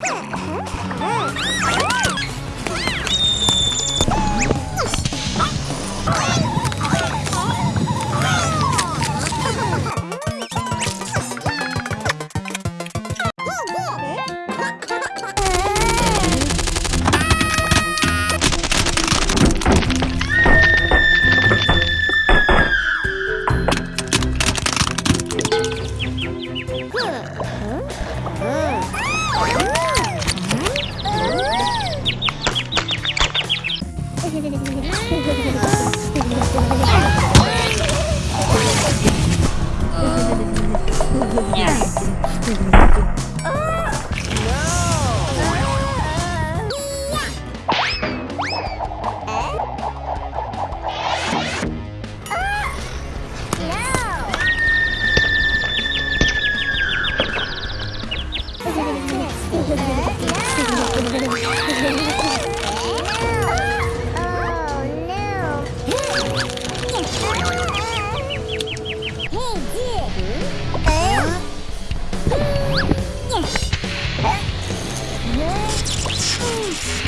Huh. Yeah. Peace.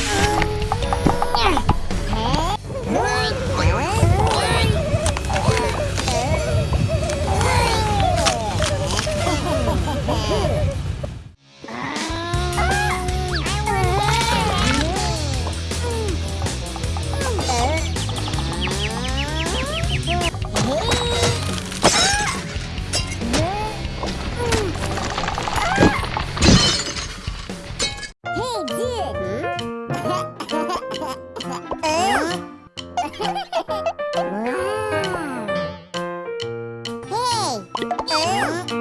Hey! Uh?